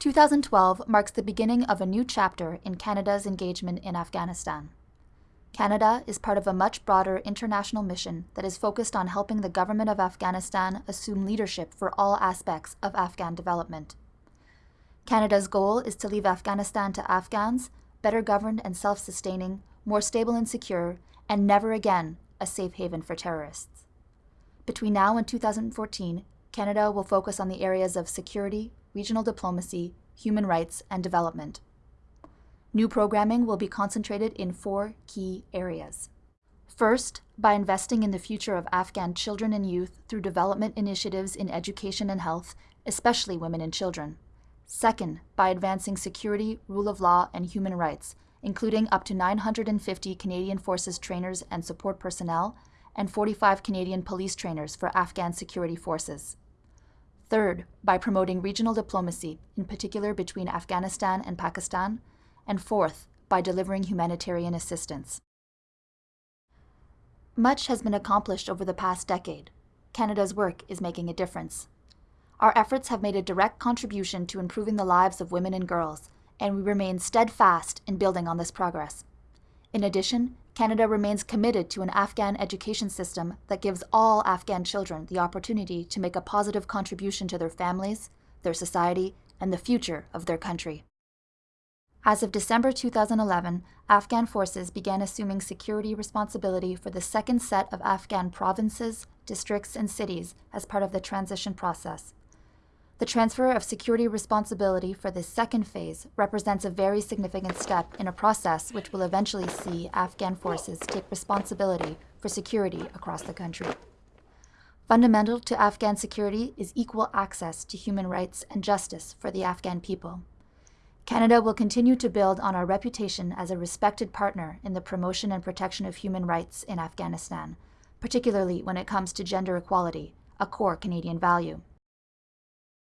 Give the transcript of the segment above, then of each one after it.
2012 marks the beginning of a new chapter in Canada's engagement in Afghanistan. Canada is part of a much broader international mission that is focused on helping the government of Afghanistan assume leadership for all aspects of Afghan development. Canada's goal is to leave Afghanistan to Afghans, better governed and self-sustaining, more stable and secure, and never again a safe haven for terrorists. Between now and 2014, Canada will focus on the areas of security, regional diplomacy, human rights, and development. New programming will be concentrated in four key areas. First, by investing in the future of Afghan children and youth through development initiatives in education and health, especially women and children. Second, by advancing security, rule of law, and human rights, including up to 950 Canadian Forces trainers and support personnel, and 45 Canadian police trainers for Afghan security forces. Third, by promoting regional diplomacy, in particular between Afghanistan and Pakistan. And fourth, by delivering humanitarian assistance. Much has been accomplished over the past decade. Canada's work is making a difference. Our efforts have made a direct contribution to improving the lives of women and girls, and we remain steadfast in building on this progress. In addition, Canada remains committed to an Afghan education system that gives all Afghan children the opportunity to make a positive contribution to their families, their society, and the future of their country. As of December 2011, Afghan forces began assuming security responsibility for the second set of Afghan provinces, districts, and cities as part of the transition process. The transfer of security responsibility for this second phase represents a very significant step in a process which will eventually see Afghan forces take responsibility for security across the country. Fundamental to Afghan security is equal access to human rights and justice for the Afghan people. Canada will continue to build on our reputation as a respected partner in the promotion and protection of human rights in Afghanistan, particularly when it comes to gender equality, a core Canadian value.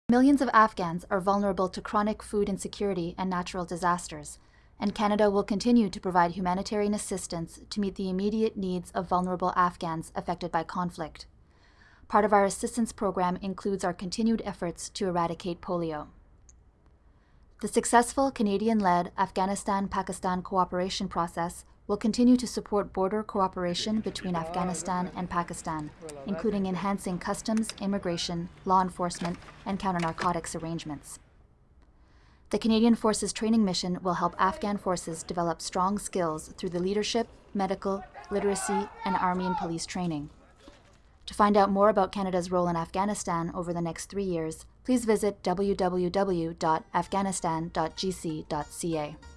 Millions of Afghans are vulnerable to chronic food insecurity and natural disasters, and Canada will continue to provide humanitarian assistance to meet the immediate needs of vulnerable Afghans affected by conflict. Part of our assistance program includes our continued efforts to eradicate polio. The successful Canadian-led Afghanistan-Pakistan cooperation process will continue to support border cooperation between Afghanistan and Pakistan, including enhancing customs, immigration, law enforcement, and counter-narcotics arrangements. The Canadian Forces Training Mission will help Afghan forces develop strong skills through the leadership, medical, literacy, and army and police training. To find out more about Canada's role in Afghanistan over the next three years, please visit www.afghanistan.gc.ca.